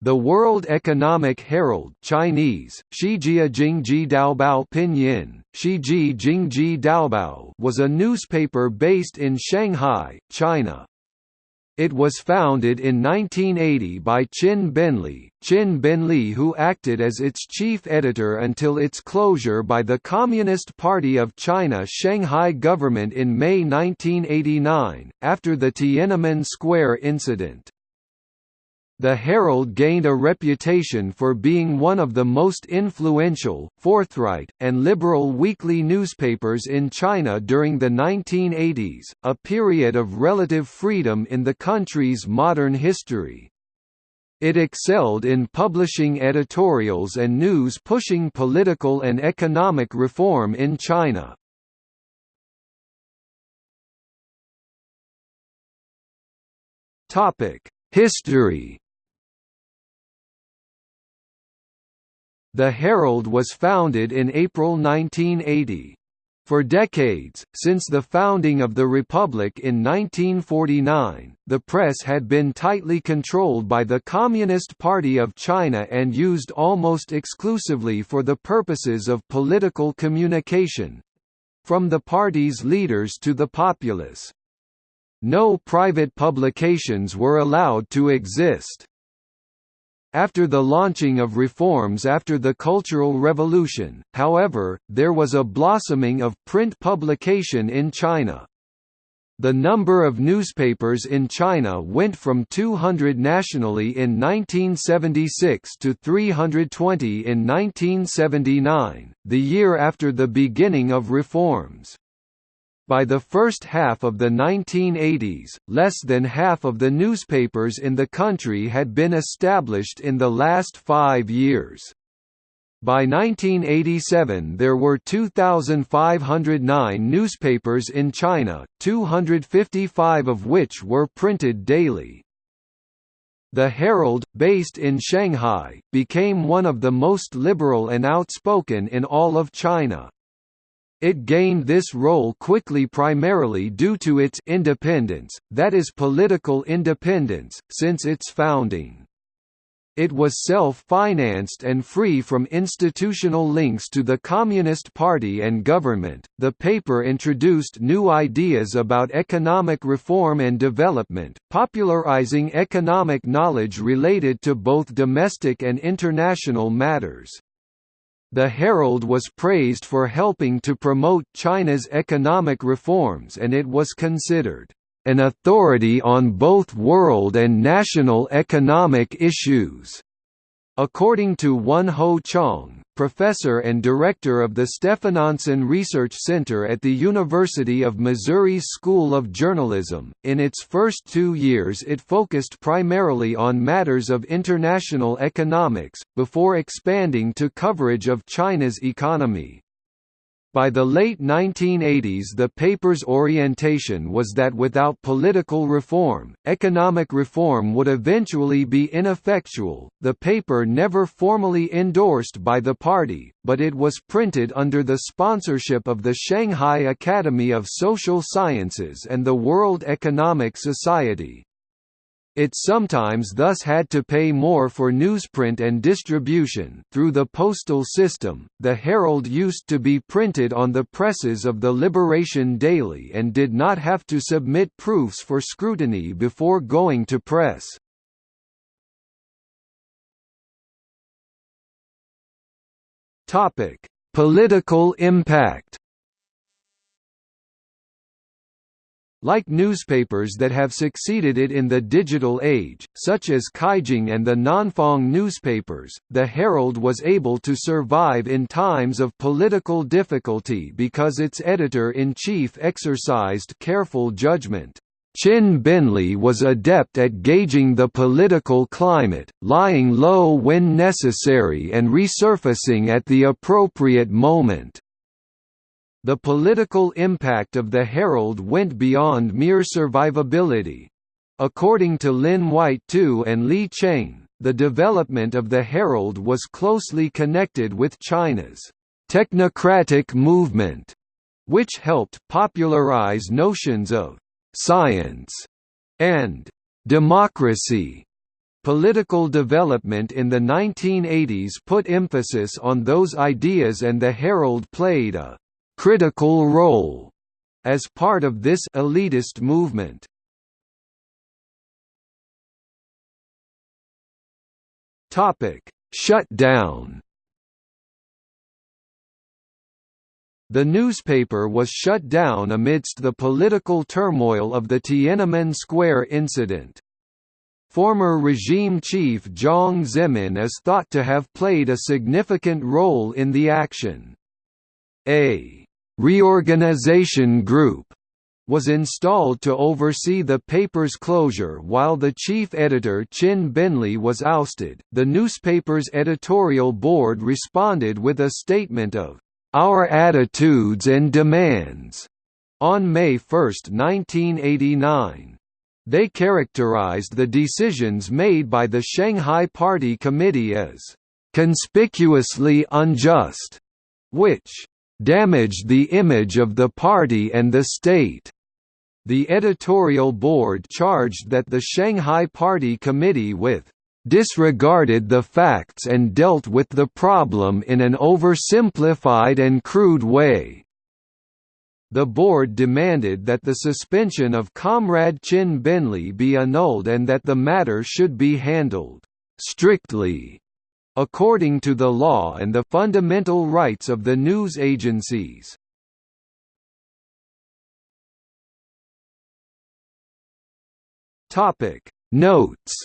The World Economic Herald Chinese, Jingji Daobao Pinyin, Shiji Jingji Daobao was a newspaper based in Shanghai, China. It was founded in 1980 by Qin Benli, Qin Benli who acted as its chief editor until its closure by the Communist Party of China Shanghai government in May 1989, after the Tiananmen Square incident. The Herald gained a reputation for being one of the most influential, forthright, and liberal weekly newspapers in China during the 1980s, a period of relative freedom in the country's modern history. It excelled in publishing editorials and news pushing political and economic reform in China. History The Herald was founded in April 1980. For decades, since the founding of the Republic in 1949, the press had been tightly controlled by the Communist Party of China and used almost exclusively for the purposes of political communication—from the party's leaders to the populace. No private publications were allowed to exist. After the launching of reforms after the Cultural Revolution, however, there was a blossoming of print publication in China. The number of newspapers in China went from 200 nationally in 1976 to 320 in 1979, the year after the beginning of reforms. By the first half of the 1980s, less than half of the newspapers in the country had been established in the last five years. By 1987 there were 2,509 newspapers in China, 255 of which were printed daily. The Herald, based in Shanghai, became one of the most liberal and outspoken in all of China. It gained this role quickly primarily due to its independence, that is political independence, since its founding. It was self-financed and free from institutional links to the Communist Party and government. The paper introduced new ideas about economic reform and development, popularizing economic knowledge related to both domestic and international matters. The Herald was praised for helping to promote China's economic reforms and it was considered an authority on both world and national economic issues. According to Won Ho Chang, professor and director of the Stephenson Research Center at the University of Missouri's School of Journalism, in its first two years it focused primarily on matters of international economics, before expanding to coverage of China's economy. By the late 1980s the paper's orientation was that without political reform, economic reform would eventually be ineffectual. The paper never formally endorsed by the party, but it was printed under the sponsorship of the Shanghai Academy of Social Sciences and the World Economic Society. It sometimes thus had to pay more for newsprint and distribution. Through the postal system, the Herald used to be printed on the presses of the Liberation Daily and did not have to submit proofs for scrutiny before going to press. Topic: Political impact. Like newspapers that have succeeded it in the digital age, such as Caijing and the Nanfang newspapers, the Herald was able to survive in times of political difficulty because its editor-in-chief exercised careful judgment. Qin Benli was adept at gauging the political climate, lying low when necessary and resurfacing at the appropriate moment. The political impact of the Herald went beyond mere survivability. According to Lin White Tu and Li Cheng, the development of the Herald was closely connected with China's technocratic movement, which helped popularize notions of science and democracy Political development in the 1980s put emphasis on those ideas and the Herald played a «critical role» as part of this elitist movement. Topic: Shutdown The newspaper was shut down amidst the political turmoil of the Tiananmen Square incident. Former regime chief Jiang Zemin is thought to have played a significant role in the action. A «reorganization group» was installed to oversee the paper's closure while the chief editor Qin Benli was ousted. The newspaper's editorial board responded with a statement of our attitudes and demands on May 1, 1989. They characterized the decisions made by the Shanghai Party Committee as conspicuously unjust, which damaged the image of the party and the state. The editorial board charged that the Shanghai Party Committee with disregarded the facts and dealt with the problem in an oversimplified and crude way. The board demanded that the suspension of Comrade Qin Benli be annulled and that the matter should be handled strictly according to the law and the fundamental rights of the news agencies. Topic Notes